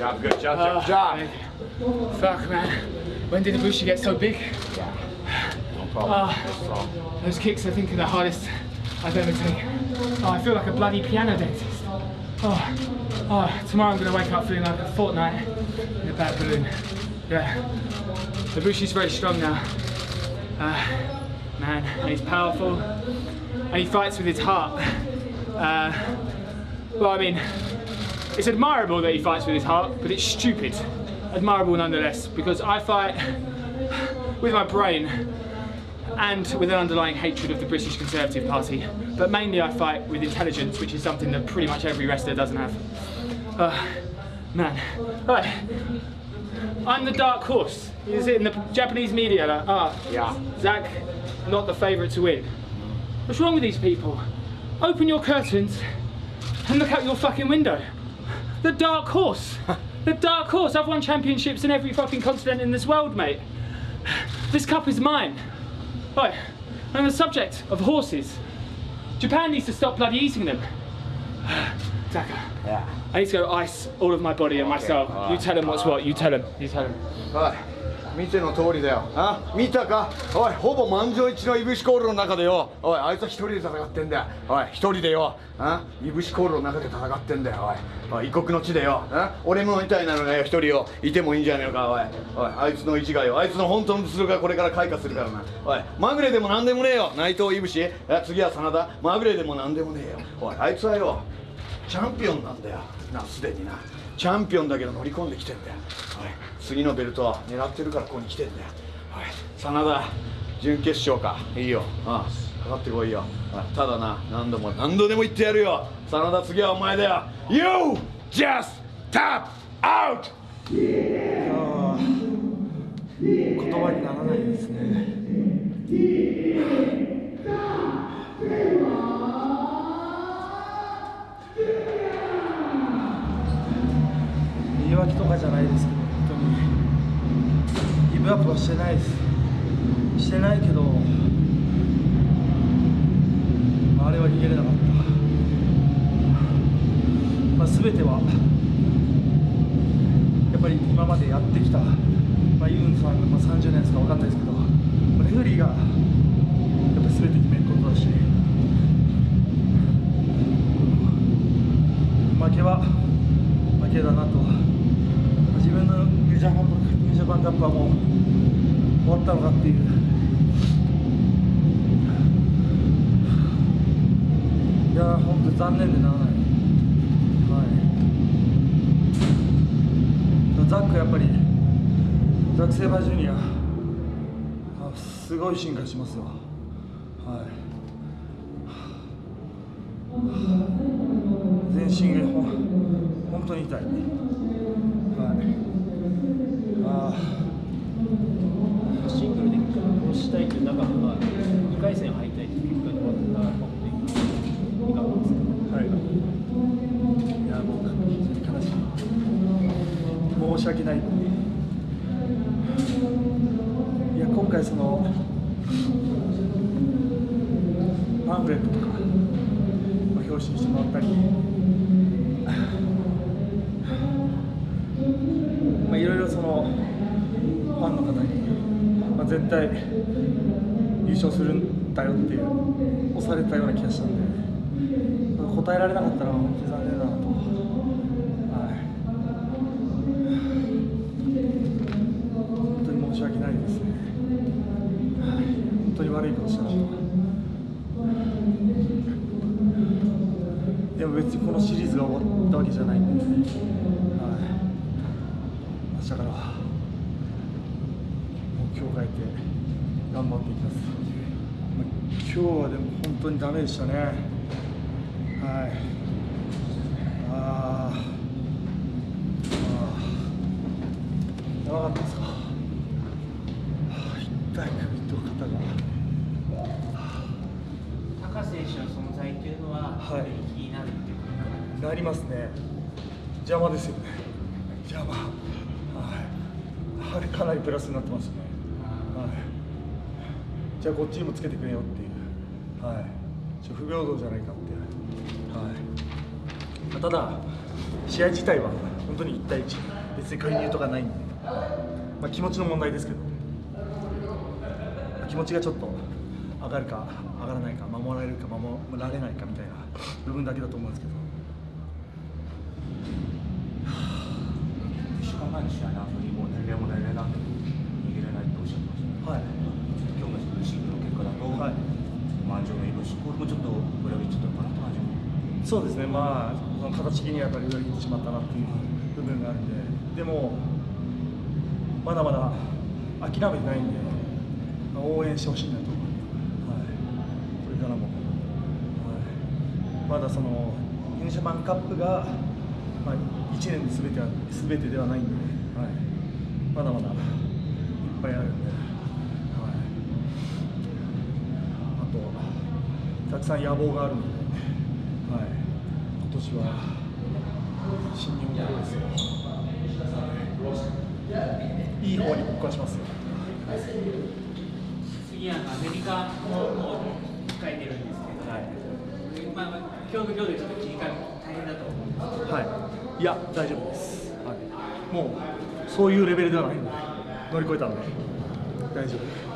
job, good job, good job. Fuck, man. When did Ibushi get so big? Yeah. No problem. Ah, those kicks, I think, are the hardest I've ever taken. Oh, I feel like a bloody piano dentist. Oh, oh tomorrow I'm going to wake up feeling like a fortnight in a bad balloon. Yeah. Ibushi's very strong now. Uh, man, and he's powerful. And he fights with his heart. Uh, well, I mean, it's admirable that he fights with his heart, but it's stupid. Admirable nonetheless, because I fight with my brain and with an underlying hatred of the British Conservative Party. But mainly I fight with intelligence, which is something that pretty much every wrestler doesn't have. Uh, man. Right. I'm the dark horse. Is it in the Japanese media? Like, ah, Yeah. Zach, not the favourite to win. What's wrong with these people? Open your curtains and look out your fucking window. The dark horse. The dark horse. I've won championships in every fucking continent in this world, mate. This cup is mine. Right. I'm the subject of horses. Japan needs to stop bloody eating them. Zaka, Yeah. I need to go ice all of my body and myself. soul. alright, You tell him what's what. You tell him. You tell him. おい見ての通りだよ。あ見たか？おいほぼ満場一致のいぶしコールの中でよ。おいあいつは一人で戦ってんだよ。おい一人でよ。あいぶしコールの中で戦ってんだよ。おいおい異国の地でよ。あ俺もみたいなのがよ。一人よ。いてもいいんじゃねえか。おいおいあいつの一がよ。あいつの本当の実力がこれから開花するからな。おいまぐれでもなんでもねえよ。内藤いぶし。次は真田。まぐれでもなんでもねえよ。おいあいつはよ。チャンピオンなんだよ。なすでにな。チャンピオンだけど乗り込んできてんだよ。おい。次のベルトは狙ってるからここに来てんだよ。おい。真田準決勝か。いいよ。ああかかってこいよ。おい。ただな何度も何度でも言ってやるよ。真田次はお前だよ。You just tap out! 言葉にならないですね。言い訳とかじゃないですけど本当にギブアップはしてないです。してないけどあれは逃げれなかった、まあ、全てはやっぱり今までやってきた、まあ、ユンさんがまあ30年ですか分かんないですけど、レフェリーがやっぱり全て決めることだし、負けは負けだなと、まあ自分のニュージャパンニュージャパンカップはもう終わったのかっていう。いやー本当残念でならない。はい。ザックやっぱりザック・セイバージュニアすごい進化しますよはい。全身が本当に痛い。はい。あシングルで押したいという中では2回戦敗退という結果に終わったのでいかがですかはいいやもう非常に悲しい申し訳ないいや今回そのパンフレットとか、まあ、表紙にしてもらったりいろいろそのファンの方に、まあ、絶対優勝するんだよっていう押されたような気がしたんで答えられなかったら本当に残念だなと。はい本当に申し訳ないですね。本当に悪いことしたなと。でも別にこのシリーズが終わったわけじゃないんで、い、明日からは目標を変えて頑張っていきます。まあ今日はでも本当にダメでしたね。はい。あーあー。やばかったですか。はあ痛い首と肩が。高選手の存在というのは、はい気になるっていうことなりますね。邪魔ですよね。邪魔。はい。あれかなりプラスになってますね。はい。じゃあこっちにもつけてくれよっていう。はい。ちょ不平等じゃないかって。はい。ただ試合自体は本当に1対1別に介入とかないんで、まあ、気持ちの問題ですけど気持ちがちょっと上がるか上がらないか守られるか守られないかみたいな部分だけだと思うんですけど1週間前の試合の後にもう年齢も年齢なんで逃げれないっておっしゃってました、はい今日のシングルの結果だと、はい満場のイブシコールもちょっと裏切っちゃったかなって感じもそうですね、まあ、その形的にはやっぱり裏切ってしまったなっていう部分があるんで、でも、まだまだ諦めてないんで、まあ応援してほしいなと、はい、これからも、はい、まだその、ユニジャパンカップが、まあ、1年ですべては全てではないんで、はい、まだまだいっぱいあるんで、はい、あと、たくさん野望があるので。はい、今年は新日本プロレスをい。い方に僕はしますよ。次はアメリカももう控えてるんですけど、まあ、まあ今日の今日でちょっと切り替えも大変だと思うんですはい、いや、大丈夫です。はい、もうそういうレベルではないので、乗り越えたので、大丈夫。